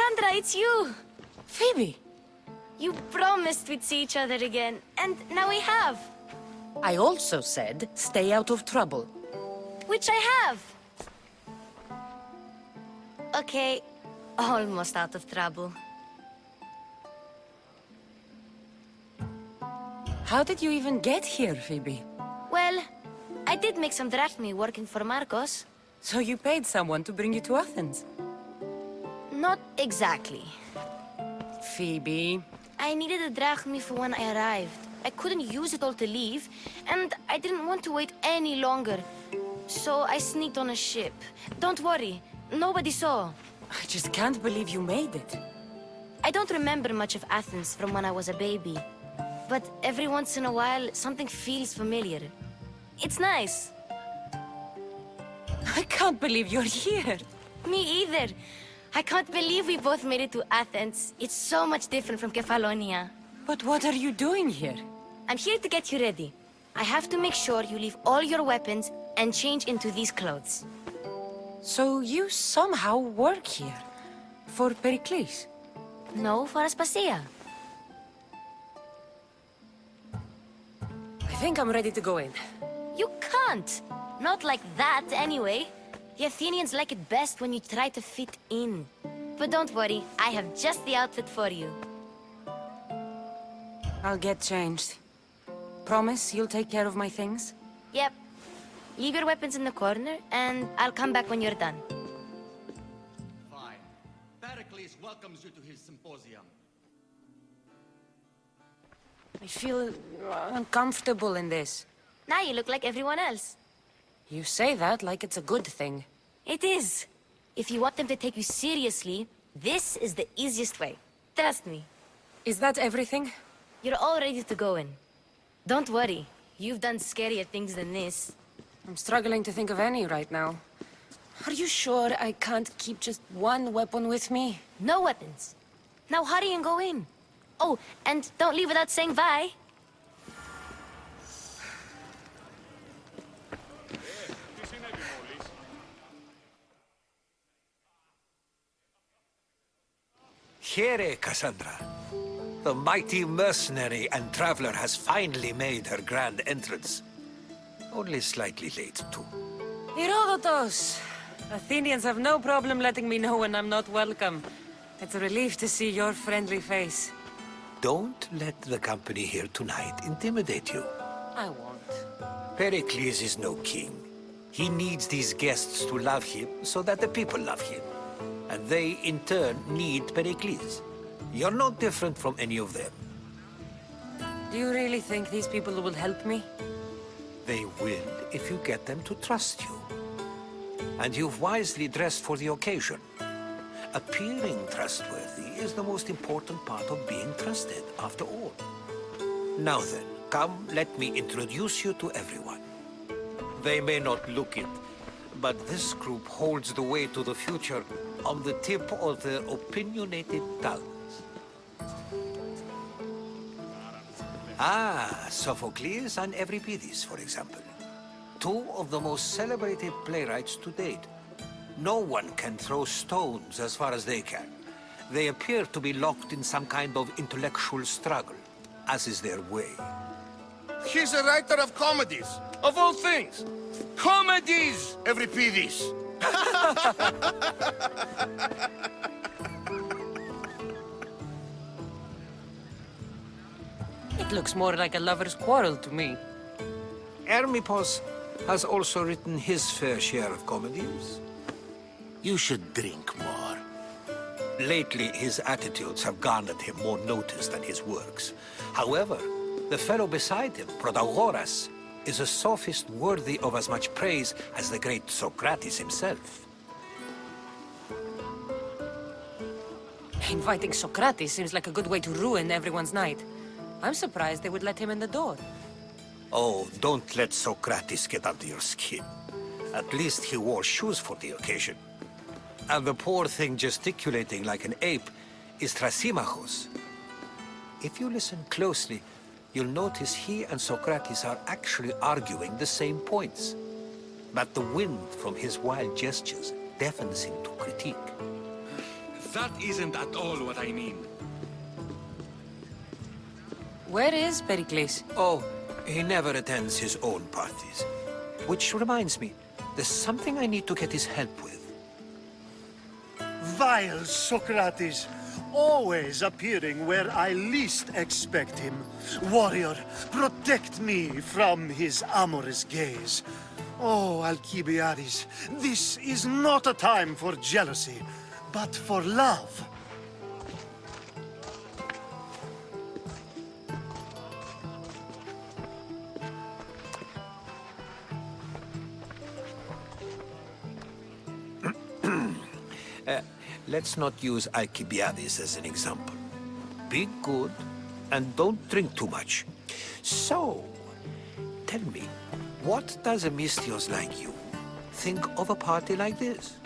Cassandra, it's you! Phoebe! You promised we'd see each other again, and now we have. I also said, stay out of trouble. Which I have. Okay, almost out of trouble. How did you even get here, Phoebe? Well, I did make some drachmi working for Markos. So you paid someone to bring you to Athens? Not exactly. Phoebe... I needed a drachmi for when I arrived. I couldn't use it all to leave, and I didn't want to wait any longer. So I sneaked on a ship. Don't worry, nobody saw. I just can't believe you made it. I don't remember much of Athens from when I was a baby. But every once in a while, something feels familiar. It's nice. I can't believe you're here. Me either. I can't believe we both made it to Athens. It's so much different from Kefalonia. But what are you doing here? I'm here to get you ready. I have to make sure you leave all your weapons and change into these clothes. So you somehow work here? For Pericles? No, for Aspasia. I think I'm ready to go in. You can't! Not like that, anyway. The Athenians like it best when you try to fit in. But don't worry, I have just the outfit for you. I'll get changed. Promise you'll take care of my things? Yep. Leave your weapons in the corner, and I'll come back when you're done. Fine. Pericles welcomes you to his symposium. I feel uncomfortable in this. Now you look like everyone else. You say that like it's a good thing. It is. If you want them to take you seriously, this is the easiest way. Trust me. Is that everything? You're all ready to go in. Don't worry. You've done scarier things than this. I'm struggling to think of any right now. Are you sure I can't keep just one weapon with me? No weapons. Now hurry and go in. Oh, and don't leave without saying bye. Here, Cassandra. The mighty mercenary and traveler has finally made her grand entrance. Only slightly late, too. Herodotus! Athenians have no problem letting me know when I'm not welcome. It's a relief to see your friendly face. Don't let the company here tonight intimidate you. I won't. Pericles is no king. He needs these guests to love him so that the people love him. And they, in turn, need Pericles. You're no different from any of them. Do you really think these people will help me? They will if you get them to trust you. And you've wisely dressed for the occasion. Appearing trustworthy is the most important part of being trusted, after all. Now then, come, let me introduce you to everyone. They may not look it, but this group holds the way to the future on the tip of their opinionated tongues. Ah, Sophocles and Euripides, for example. Two of the most celebrated playwrights to date. No one can throw stones as far as they can. They appear to be locked in some kind of intellectual struggle, as is their way. He's a writer of comedies, of all things. Comedies, Euripides. It looks more like a lover's quarrel to me. Hermippos has also written his fair share of comedies. You should drink more. Lately, his attitudes have garnered him more notice than his works. However, the fellow beside him, Protagoras, is a sophist worthy of as much praise as the great Socrates himself. Inviting Socrates seems like a good way to ruin everyone's night. I'm surprised they would let him in the door. Oh, don't let Socrates get under your skin. At least he wore shoes for the occasion. And the poor thing gesticulating like an ape is Thrasymachos. If you listen closely, you'll notice he and Socrates are actually arguing the same points. But the wind from his wild gestures deafens him to critique. That isn't at all what I mean. Where is Pericles? Oh, he never attends his own parties. Which reminds me, there's something I need to get his help with. Vile Socrates, always appearing where I least expect him. Warrior, protect me from his amorous gaze. Oh, Alcibiades, this is not a time for jealousy, but for love. Let's not use Alcibiades as an example. Be good and don't drink too much. So, tell me, what does a misthios like you think of a party like this?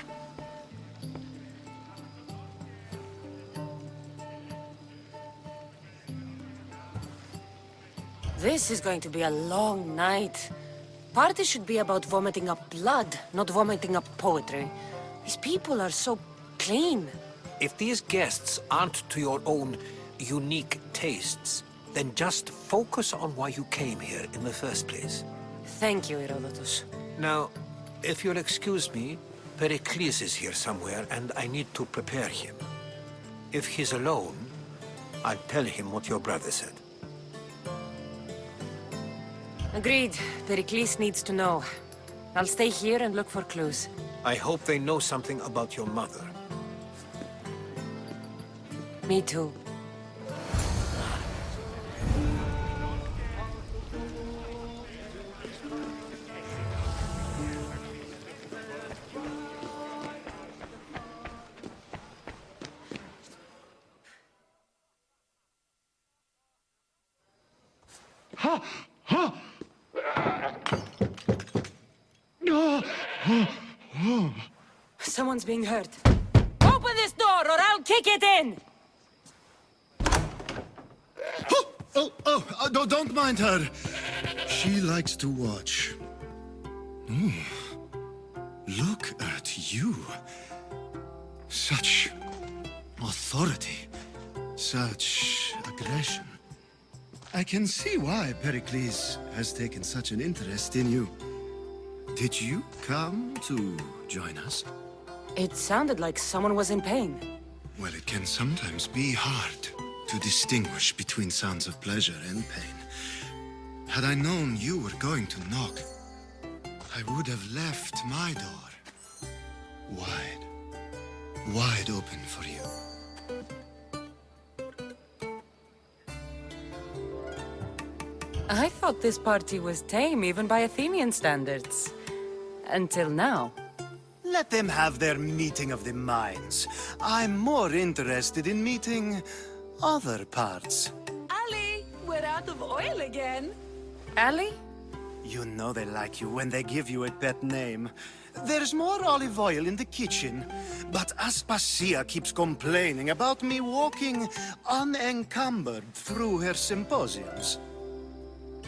This is going to be a long night. Party should be about vomiting up blood, not vomiting up poetry. These people are so clean. If these guests aren't to your own unique tastes, then just focus on why you came here in the first place. Thank you, Herodotus. Now, if you'll excuse me, Pericles is here somewhere, and I need to prepare him. If he's alone, I'll tell him what your brother said. Agreed. Pericles needs to know. I'll stay here and look for clues. I hope they know something about your mother. Me too. No, her. She likes to watch. Hmm. Look at you. Such authority. Such aggression. I can see why Pericles has taken such an interest in you. Did you come to join us? It sounded like someone was in pain. Well, it can sometimes be hard to distinguish between sounds of pleasure and pain. Had I known you were going to knock, I would have left my door wide, wide open for you. I thought this party was tame even by Athenian standards. Until now. Let them have their meeting of the minds. I'm more interested in meeting other parts. Alki, we're out of oil again. Alki? You know they like you when they give you a pet name. There's more olive oil in the kitchen, but Aspasia keeps complaining about me walking unencumbered through her symposiums.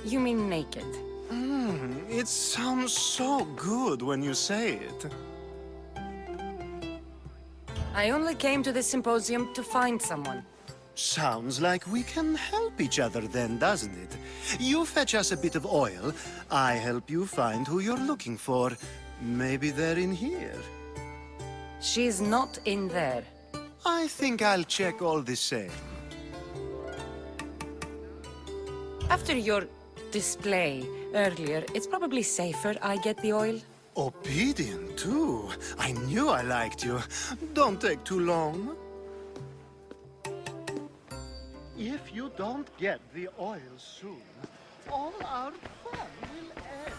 You mean naked? Hmm, it sounds so good when you say it. I only came to this symposium to find someone. Sounds like we can help each other then, doesn't it? You fetch us a bit of oil, I help you find who you're looking for. Maybe they're in here. She's not in there. I think I'll check all the same. After your display earlier, it's probably safer I get the oil. Obedient, too. I knew I liked you. Don't take too long. If you don't get the oil soon, all our fun will end.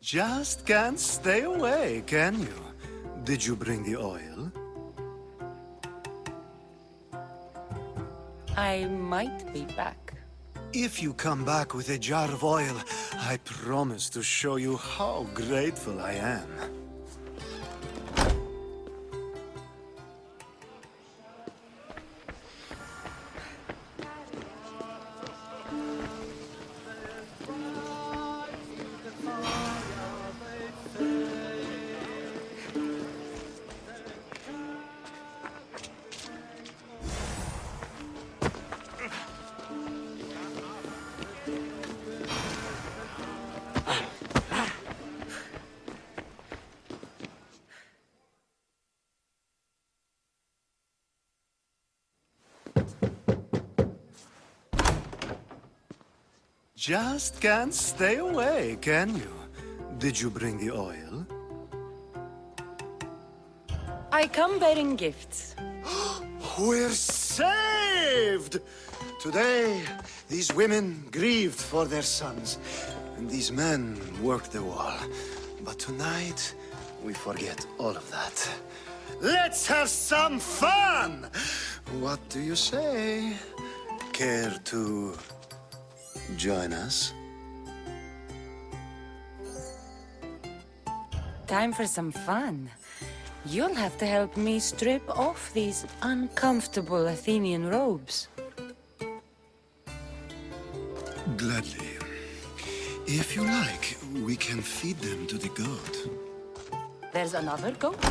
Just can't stay away, can you? Did you bring the oil? I might be back. If you come back with a jar of oil, I promise to show you how grateful I am. Just can't stay away, can you? Did you bring the oil? I come bearing gifts. We're saved! Today, these women grieved for their sons, and these men worked the wall. But tonight, we forget all of that. Let's have some fun! What do you say? Care to join us? Time for some fun. You'll have to help me strip off these uncomfortable Athenian robes. Gladly. If you like, we can feed them to the goat. There's another goat?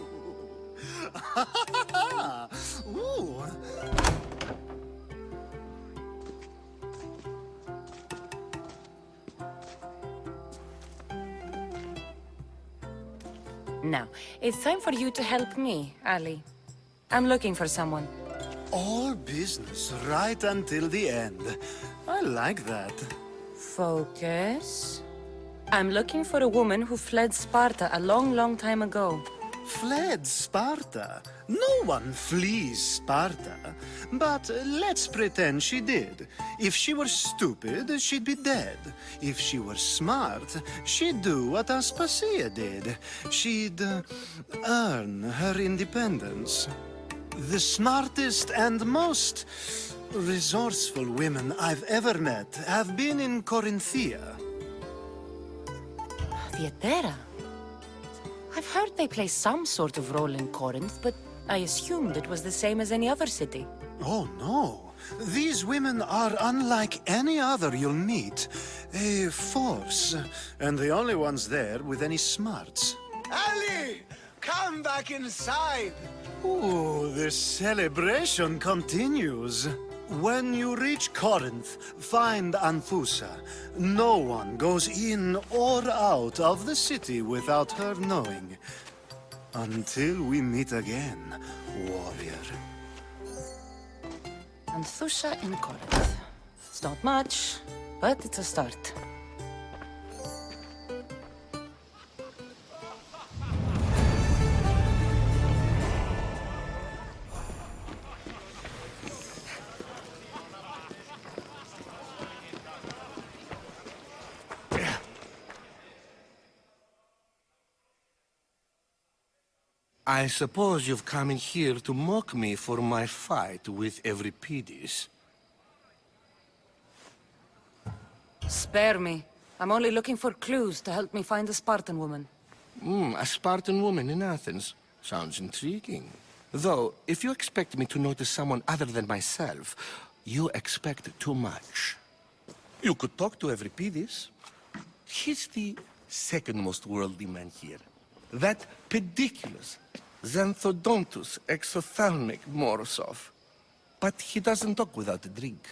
Ooh. Now, it's time for you to help me, Alki. I'm looking for someone. All business right until the end. I like that. Focus. I'm looking for a woman who fled Sparta a long, long time ago. Fled Sparta. No one flees Sparta. But let's pretend she did. If she were stupid, she'd be dead. If she were smart, she'd do what Aspasia did. She'd uh, earn her independence. The smartest and most resourceful women I've ever met have been in Corinthia. Theatera. I've heard they play some sort of role in Corinth, but I assumed it was the same as any other city. Oh, no. These women are unlike any other you'll meet. A force, and the only ones there with any smarts. Alki! Come back inside! Ooh, the celebration continues. When you reach Corinth, find Anthusa. No one goes in or out of the city without her knowing. Until we meet again, warrior. Anthusa in Corinth. It's not much, but it's a start. I suppose you've come in here to mock me for my fight with Euripides. Spare me. I'm only looking for clues to help me find a Spartan woman. Hmm, a Spartan woman in Athens. Sounds intriguing. Though, if you expect me to notice someone other than myself, you expect too much. You could talk to Euripides. He's the second most worldly man here. That pediculous Xanthodontus exophthalmic Morosov. But he doesn't talk without a drink.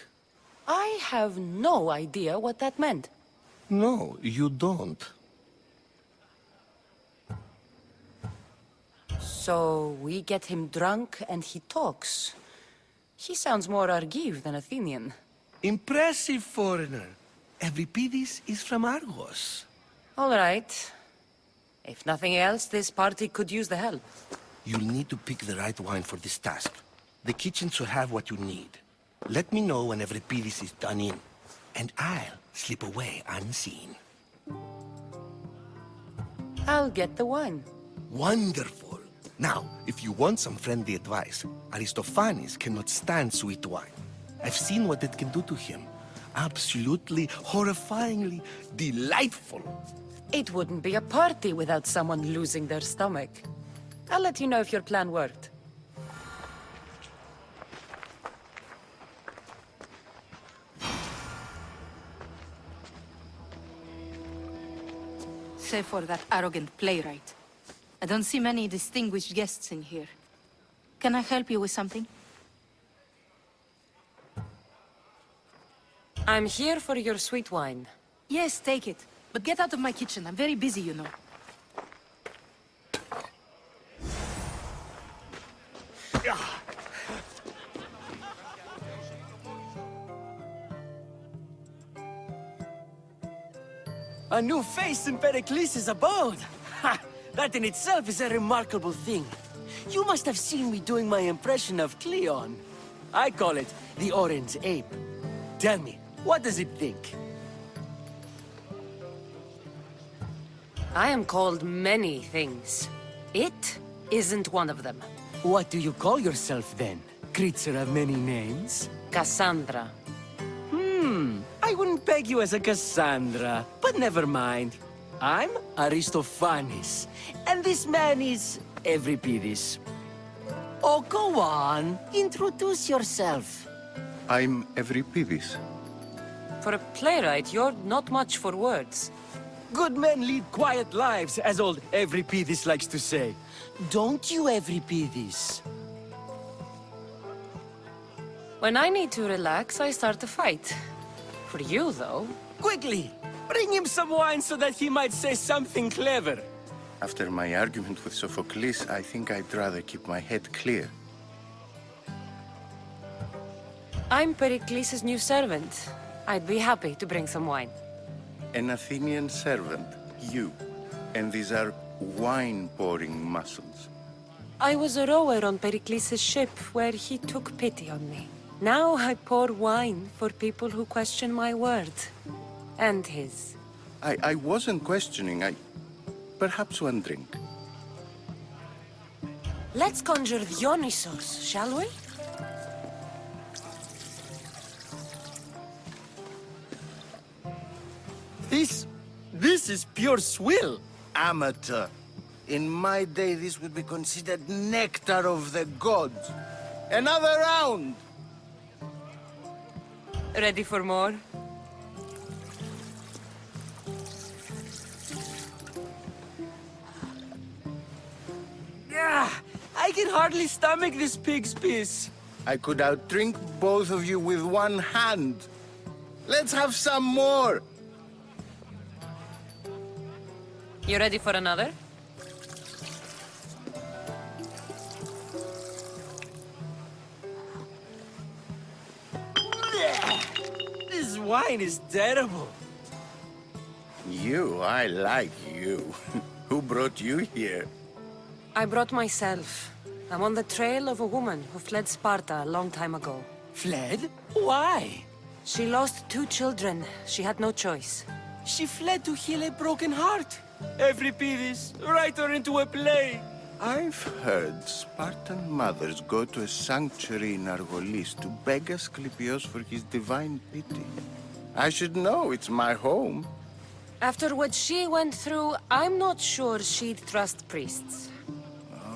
I have no idea what that meant. No, you don't. So we get him drunk and he talks. He sounds more Argive than Athenian. Impressive foreigner. Euripides is from Argos. All right. If nothing else, this party could use the help. You'll need to pick the right wine for this task. The kitchen should have what you need. Let me know when Euripides is done in. and I'll slip away unseen. I'll get the wine. Wonderful. Now, if you want some friendly advice, Aristophanes cannot stand sweet wine. I've seen what it can do to him. Absolutely, horrifyingly delightful. It wouldn't be a party without someone losing their stomach. I'll let you know if your plan worked. Save for that arrogant playwright. I don't see many distinguished guests in here. Can I help you with something? I'm here for your sweet wine. Yes, take it. But get out of my kitchen. I'm very busy, you know. A new face in Pericles' abode! Ha! That in itself is a remarkable thing. You must have seen me doing my impression of Cleon. I call it the Orange Ape. Tell me, what does it think? I am called many things. It isn't one of them. What do you call yourself then? Creature of many names? Cassandra. Hmm, I wouldn't peg you as a Cassandra, but never mind. I'm Aristophanes, and this man is Euripides. Oh, go on, introduce yourself. I'm Euripides. For a playwright, you're not much for words. Good men lead quiet lives, as old Euripides likes to say. Don't you, Euripides? When I need to relax, I start a fight. For you, though, Quickly, bring him some wine so that he might say something clever. After my argument with Sophocles, I think I'd rather keep my head clear. I'm Pericles' new servant. I'd be happy to bring some wine. An Athenian servant, you. And these are wine-pouring muscles. I was a rower on Pericles' ship where he took pity on me. Now I pour wine for people who question my word. And his. I, I wasn't questioning, I... Perhaps one drink. Let's conjure Dionysos, shall we? This... this is pure swill. Amateur. In my day, this would be considered nectar of the gods. Another round! Ready for more? Ah, I can hardly stomach this pig's piss. I could outdrink both of you with one hand. Let's have some more! You ready for another? This wine is terrible. You, I like you. Who brought you here? I brought myself. I'm on the trail of a woman who fled Sparta a long time ago. Fled? Why? She lost two children. She had no choice. She fled to heal a broken heart. Euripides, write her into a play. I've heard Spartan mothers go to a sanctuary in Argolis to beg Asclepios for his divine pity. I should know, it's my home. After what she went through, I'm not sure she'd trust priests.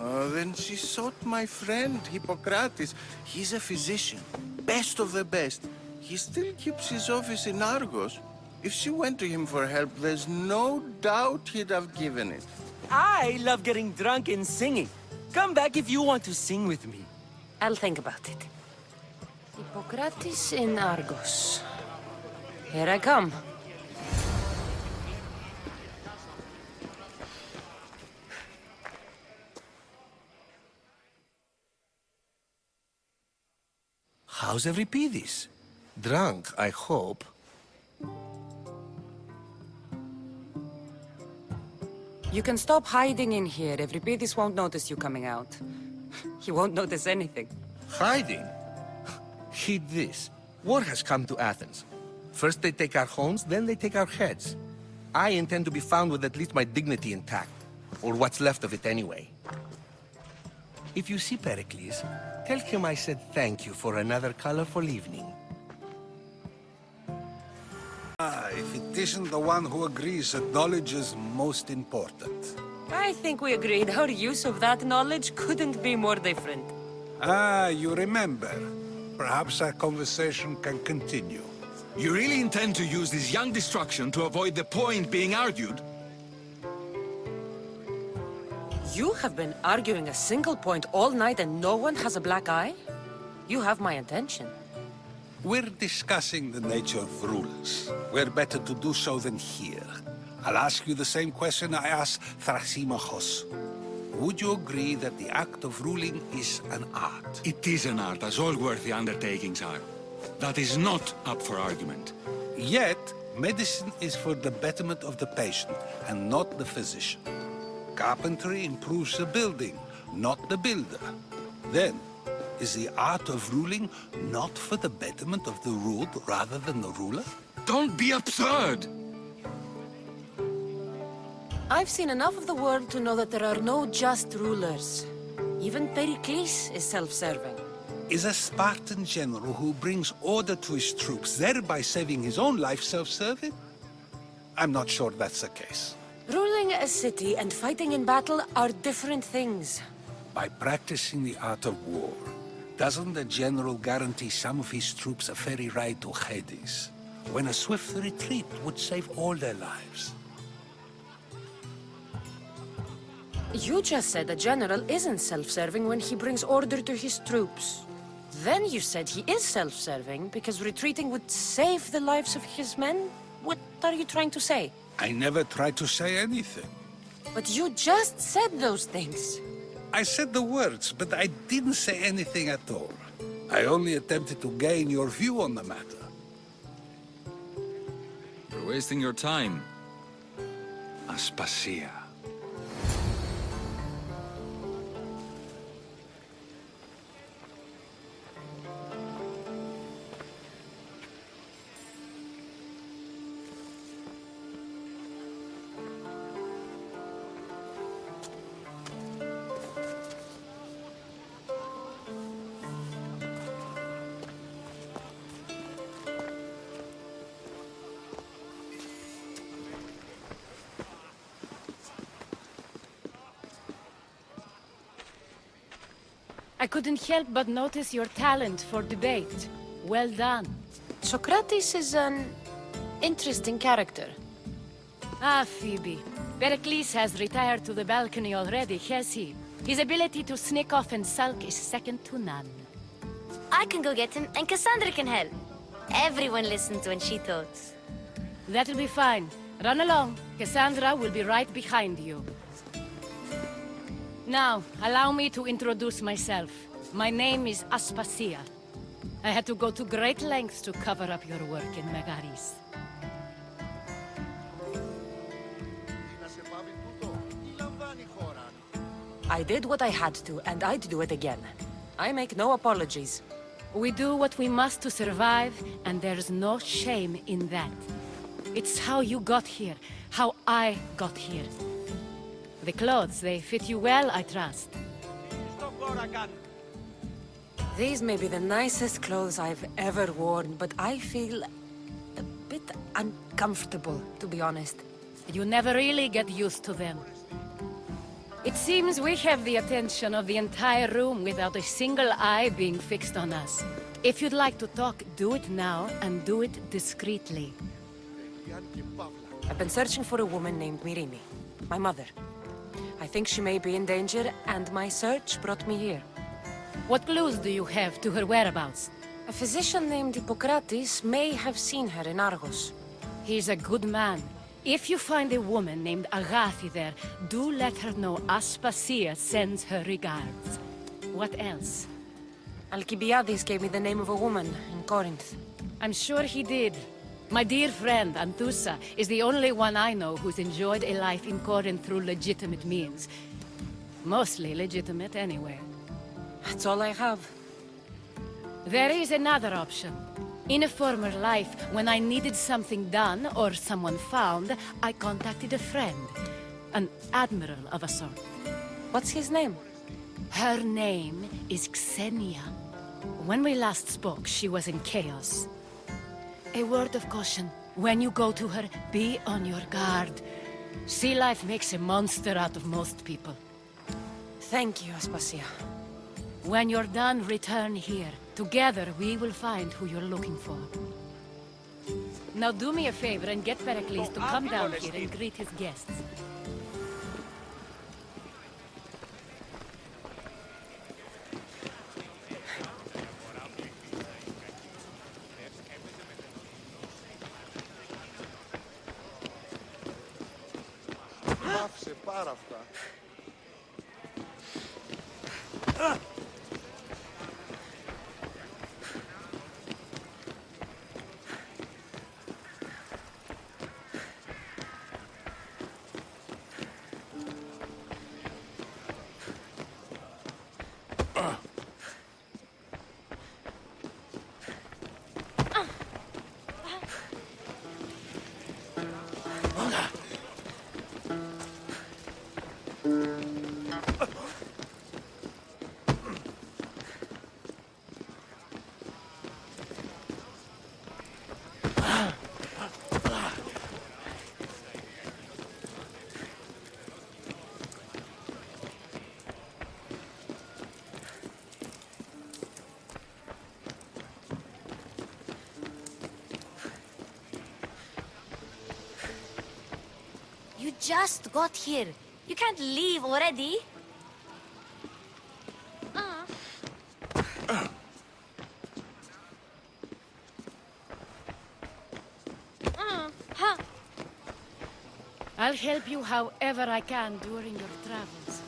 Oh, then she sought my friend, Hippocrates. He's a physician, best of the best. He still keeps his office in Argos. If she went to him for help, there's no doubt he'd have given it. I love getting drunk and singing. Come back if you want to sing with me. I'll think about it. Hippocrates in Argos. Here I come. How's Euripides? Drunk, I hope. You can stop hiding in here. Euripides won't notice you coming out. He won't notice anything. Hiding? Heed this. War has come to Athens. First they take our homes, then they take our heads. I intend to be found with at least my dignity intact. Or what's left of it anyway. If you see Pericles, tell him I said thank you for another colorful evening. If it isn't the one who agrees that knowledge is most important. I think we agreed our use of that knowledge couldn't be more different. Ah, you remember. Perhaps our conversation can continue. You really intend to use this young destruction to avoid the point being argued? You have been arguing a single point all night and no one has a black eye? You have my attention. We're discussing the nature of rulers. Where better to do so than here? I'll ask you the same question I asked Thrasymachos. Would you agree that the act of ruling is an art? It is an art, as all worthy undertakings are. That is not up for argument. Yet, medicine is for the betterment of the patient and not the physician. Carpentry improves the building, not the builder. Then, is the art of ruling not for the betterment of the ruled rather than the ruler? Don't be absurd! I've seen enough of the world to know that there are no just rulers. Even Pericles is self-serving. Is a Spartan general who brings order to his troops, thereby saving his own life, self-serving? I'm not sure that's the case. Ruling a city and fighting in battle are different things. By practicing the art of war, doesn't the general guarantee some of his troops a ferry ride to Hades, when a swift retreat would save all their lives? You just said a general isn't self-serving when he brings order to his troops. Then you said he is self-serving because retreating would save the lives of his men? What are you trying to say? I never tried to say anything. But you just said those things. I said the words, but I didn't say anything at all. I only attempted to gain your view on the matter. You're wasting your time. Aspasia. Couldn't help but notice your talent for debate. Well done. Socrates is an interesting character. Ah, Phoebe. Pericles has retired to the balcony already, has he? His ability to sneak off and sulk is second to none. I can go get him, and Cassandra can help. Everyone listens when she talks. That'll be fine. Run along. Cassandra will be right behind you. Now, allow me to introduce myself. My name is Aspasia. I had to go to great lengths to cover up your work in Megaris. I did what I had to, and I'd do it again. I make no apologies. We do what we must to survive, and there's no shame in that. It's how you got here, how I got here. The clothes, they fit you well, I trust. These may be the nicest clothes I've ever worn, but I feel a bit uncomfortable, to be honest. You never really get used to them. It seems we have the attention of the entire room without a single eye being fixed on us. If you'd like to talk, do it now, and do it discreetly. I've been searching for a woman named Myrrine, my mother. I think she may be in danger, and my search brought me here. What clues do you have to her whereabouts? A physician named Hippocrates may have seen her in Argos. He's a good man. If you find a woman named Agathi there, do let her know Aspasia sends her regards. What else? Alcibiades gave me the name of a woman in Corinth. I'm sure he did. My dear friend, Anthusa, is the only one I know who's enjoyed a life in Corinth through legitimate means. Mostly legitimate, anyway. That's all I have. There is another option. In a former life, when I needed something done or someone found, I contacted a friend. An admiral of a sort. What's his name? Her name is Xenia. When we last spoke, she was in Chios. A word of caution. When you go to her, be on your guard. Sea life makes a monster out of most people. Thank you, Aspasia. When you're done, return here. Together, we will find who you're looking for. Now do me a favor and get Pericles to come down here and greet his guests. Just got here. You can't leave already. I'll help you however I can during your travels.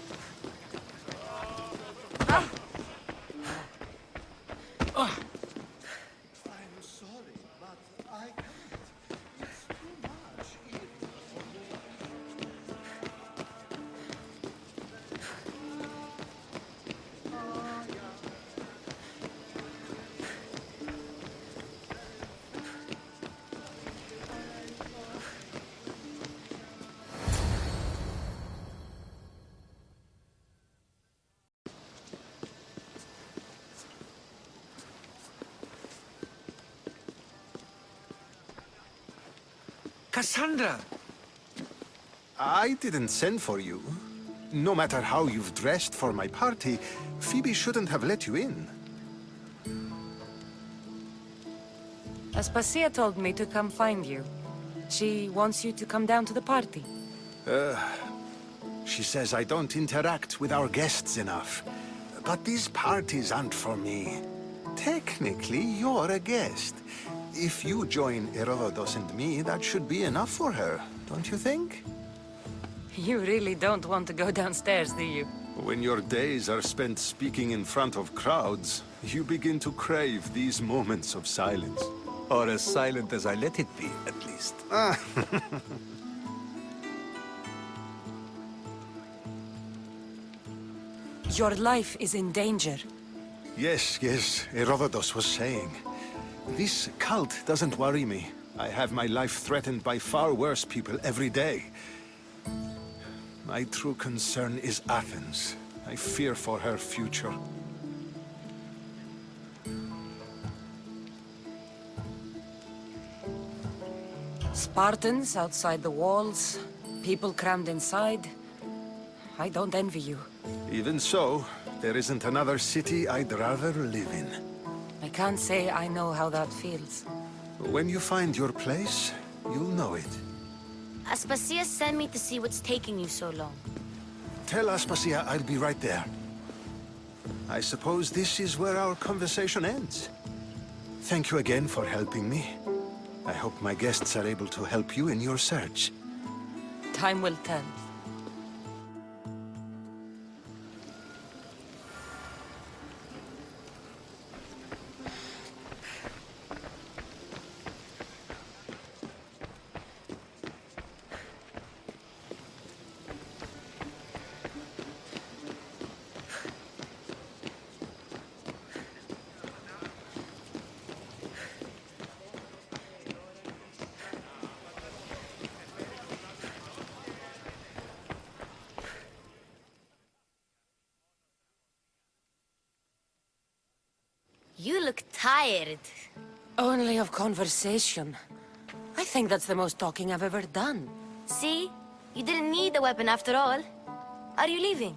Cassandra! I didn't send for you. No matter how you've dressed for my party, Phoebe shouldn't have let you in. Aspasia told me to come find you. She wants you to come down to the party. She says I don't interact with our guests enough. But these parties aren't for me. Technically, you're a guest. If you join Herodotus and me, that should be enough for her, don't you think? You really don't want to go downstairs, do you? When your days are spent speaking in front of crowds, you begin to crave these moments of silence. Or as silent as I let it be, at least. Ah. Your life is in danger. Yes, yes, Herodotus was saying. This cult doesn't worry me. I have my life threatened by far worse people every day. My true concern is Athens. I fear for her future. Spartans outside the walls, people crammed inside. I don't envy you. Even so, there isn't another city I'd rather live in. I can't say I know how that feels. When you find your place, you'll know it. Aspasia sent me to see what's taking you so long. Tell Aspasia I'll be right there. I suppose this is where our conversation ends. Thank you again for helping me. I hope my guests are able to help you in your search. Time will tell. Tired. Only of conversation. I think that's the most talking I've ever done. See? You didn't need the weapon after all. Are you leaving?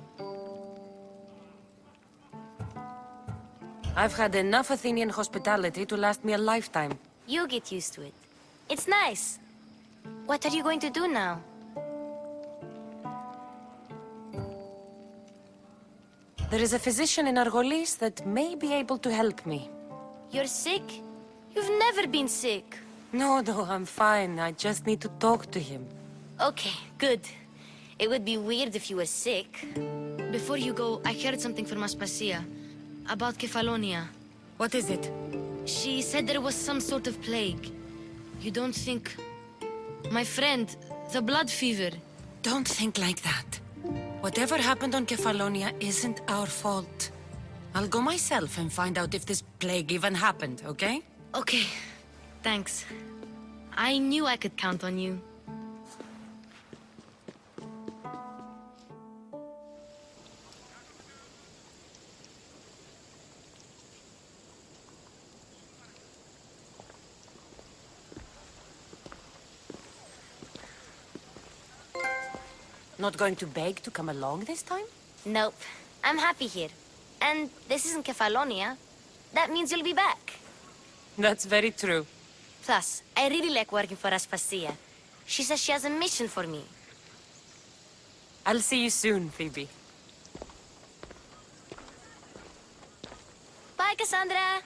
I've had enough Athenian hospitality to last me a lifetime. You get used to it. It's nice. What are you going to do now? There is a physician in Argolis that may be able to help me. You're sick? You've never been sick. No, no, I'm fine. I just need to talk to him. Okay, good. It would be weird if you were sick. Before you go, I heard something from Aspasia. About Kefalonia. What is it? She said there was some sort of plague. You don't think... My friend, the blood fever. Don't think like that. Whatever happened on Kefalonia isn't our fault. I'll go myself and find out if this plague even happened, okay? Okay, thanks. I knew I could count on you. Not going to beg to come along this time? Nope. I'm happy here. And this isn't Kefalonia. That means you'll be back. That's very true. Plus, I really like working for Aspasia. She says she has a mission for me. I'll see you soon, Phoebe. Bye, Cassandra!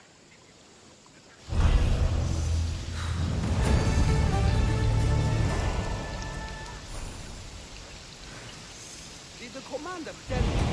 beyond dead.